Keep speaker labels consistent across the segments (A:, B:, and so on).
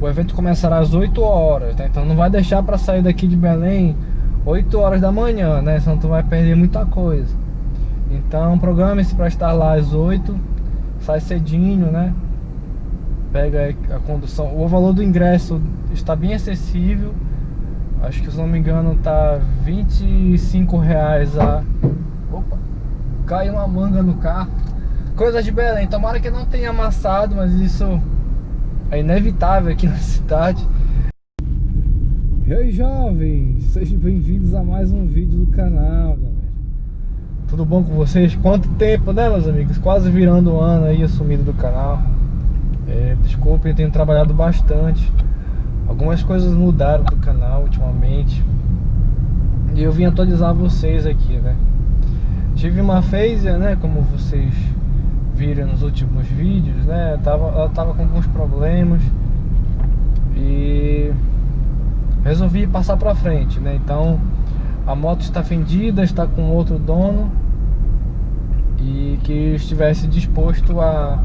A: O evento começará às 8 horas, né? Então não vai deixar para sair daqui de Belém 8 horas da manhã, né? Senão tu vai perder muita coisa. Então programe-se para estar lá às 8, sai cedinho, né? Pega a condução. O valor do ingresso está bem acessível. Acho que se não me engano tá 25 reais a. Opa! Caiu uma manga no carro. Coisa de Belém. Tomara que não tenha amassado, mas isso é inevitável aqui na cidade. E aí jovens, sejam bem-vindos a mais um vídeo do canal, galera. Tudo bom com vocês? Quanto tempo, né meus amigos? Quase virando o ano aí, sumido do canal. É, desculpem, tenho trabalhado bastante. Algumas coisas mudaram do canal ultimamente. E eu vim atualizar vocês aqui, né? Tive uma phaser, né? Como vocês viram nos últimos vídeos, né? Tava, ela tava com alguns problemas. E resolvi passar pra frente, né? Então a moto está vendida, está com outro dono e que estivesse disposto a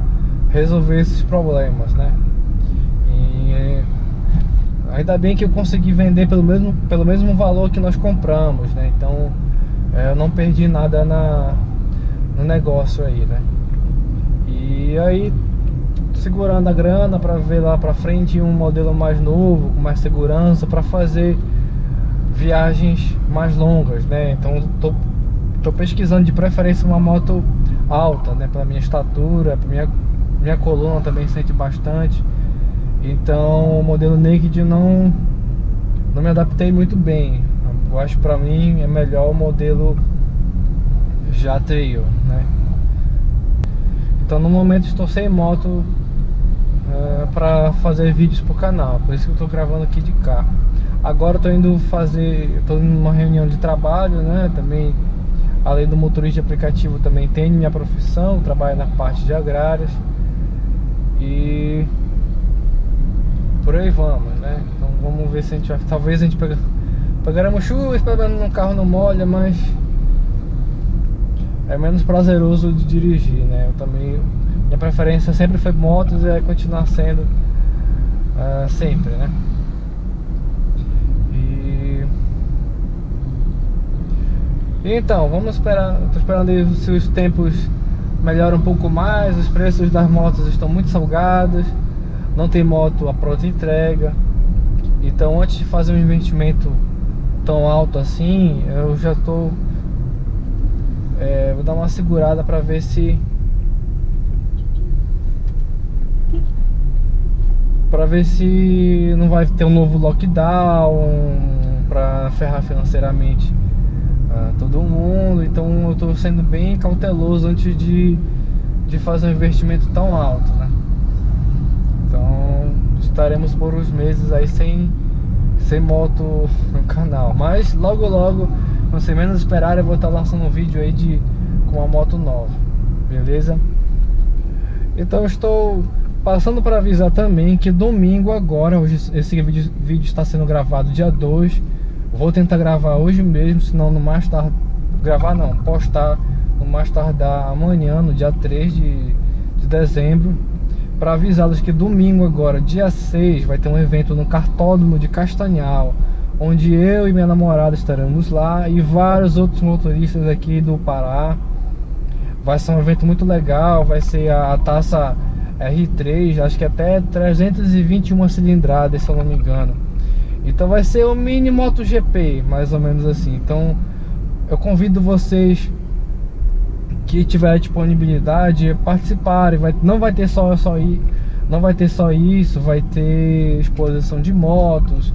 A: resolver esses problemas, né? E ainda bem que eu consegui vender pelo mesmo, pelo mesmo valor que nós compramos, né? Então é, eu não perdi nada na, no negócio aí, né? E aí segurando a grana para ver lá para frente um modelo mais novo, com mais segurança para fazer viagens mais longas, né? Então tô, tô pesquisando de preferência uma moto alta, né? Pela minha estatura, minha, minha coluna também sente bastante. Então o modelo Naked não, não me adaptei muito bem. Eu acho pra mim é melhor o modelo já Trail, né? Então no momento estou sem moto é, para fazer vídeos pro canal, por isso que eu tô gravando aqui de carro. Agora tô indo fazer, tô indo numa reunião de trabalho, né? Também, além do motorista de aplicativo, também tenho minha profissão, trabalho na parte de agrárias e por aí vamos, né? Então vamos ver se a gente vai, talvez a gente pega, pegaremos chuva, esperando um carro não molha, mas é menos prazeroso de dirigir, né? Eu também minha preferência sempre foi motos e vai continuar sendo uh, sempre, né? E... Então, vamos esperar, estou esperando se os tempos melhoram um pouco mais, os preços das motos estão muito salgados, não tem moto a pronta entrega. Então antes de fazer um investimento tão alto assim, eu já estou é, vou dar uma segurada para ver se para ver se não vai ter um novo lockdown para ferrar financeiramente uh, todo mundo. Então eu estou sendo bem cauteloso antes de, de fazer um investimento tão alto, né? Então estaremos por uns meses aí sem, sem moto no canal. Mas logo logo, quando você menos esperar, eu vou estar lançando um vídeo aí de, com uma moto nova, beleza? Então estou Passando para avisar também que domingo agora, hoje esse vídeo, vídeo está sendo gravado dia 2 Vou tentar gravar hoje mesmo, senão no mais tarde Gravar não, postar no mais tardar amanhã, no dia 3 de, de dezembro Para avisá-los que domingo agora, dia 6, vai ter um evento no Cartódromo de Castanhal Onde eu e minha namorada estaremos lá E vários outros motoristas aqui do Pará Vai ser um evento muito legal, vai ser a, taça R3, acho que até 321 cilindradas, se eu não me engano. Então vai ser o mini MotoGP, mais ou menos assim. Então eu convido vocês que tiver disponibilidade participarem. Vai, não vai ter só, só não vai ter só isso, vai ter exposição de motos,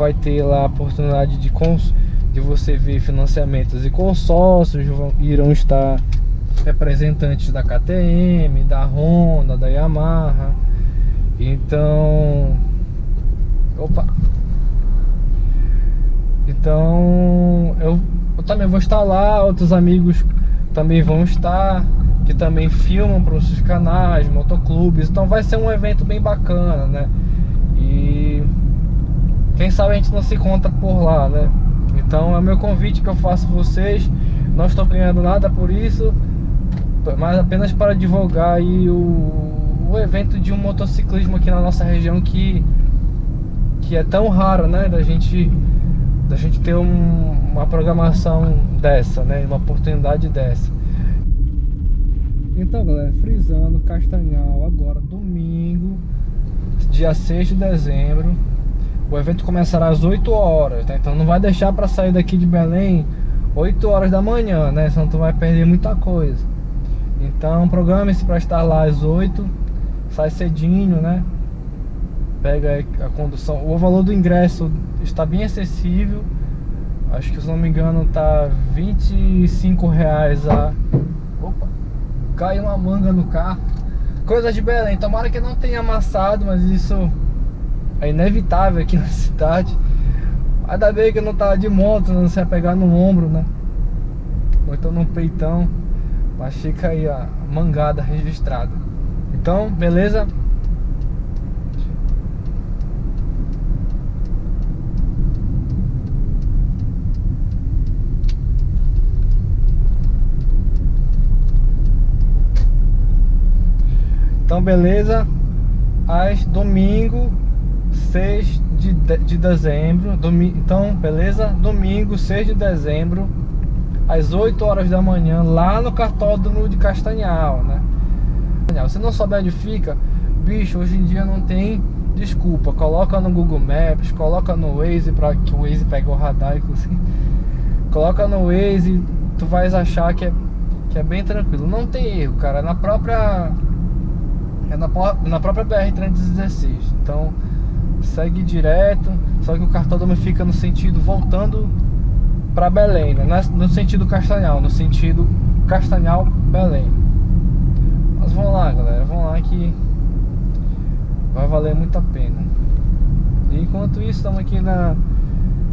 A: vai ter lá a oportunidade de, cons, de você ver financiamentos e consórcios vão, irão estar representantes da KTM, da Honda, da Yamaha. Então, opa. Então, eu, eu também vou estar lá, outros amigos também vão estar, que também filmam para os seus canais, motoclubes. Então vai ser um evento bem bacana, né? E quem sabe a gente não se encontra por lá, né? Então é o meu convite que eu faço vocês. Não estou ganhando nada por isso mas apenas para divulgar aí o, o evento de um motociclismo aqui na nossa região que que é tão raro, né, da gente da gente ter um, uma programação dessa, né, uma oportunidade dessa. Então, galera, frisando Castanhal agora domingo, dia 6 de dezembro. O evento começará às 8 horas, tá? Então não vai deixar para sair daqui de Belém 8 horas da manhã, né? Senão tu vai perder muita coisa. Então programe-se para estar lá às 8, sai cedinho, né? Pega a condução. O valor do ingresso está bem acessível. Acho que se não me engano tá 25 reais a. Opa! Caiu uma manga no carro. Coisa de Belém. Tomara que não tenha amassado, mas isso é inevitável aqui na cidade. Ainda bem que eu não tava de moto, não se pegar no ombro, né? Ou então no peitão. Mas fica aí a mangada registrada. Então, beleza? Então, beleza? Às domingo, 6 de, de dezembro. Domi então, beleza? Domingo, 6 de dezembro, às 8 horas da manhã, lá no cartódromo de Castanhal, né? Se não souber onde fica, bicho, hoje em dia não tem desculpa. Coloca no Google Maps, coloca no Waze, para que o Waze pegue o radar, inclusive. Coloca no Waze, tu vais achar que é, que é bem tranquilo. Não tem erro, cara. É na própria. É na, na própria BR-316. Então, segue direto. Só que o cartódromo fica no sentido voltando para Belém, né? no sentido Castanhal, no sentido Castanhal-Belém. Mas vamos lá, galera, vamos lá que vai valer muito a pena. E enquanto isso, estamos aqui na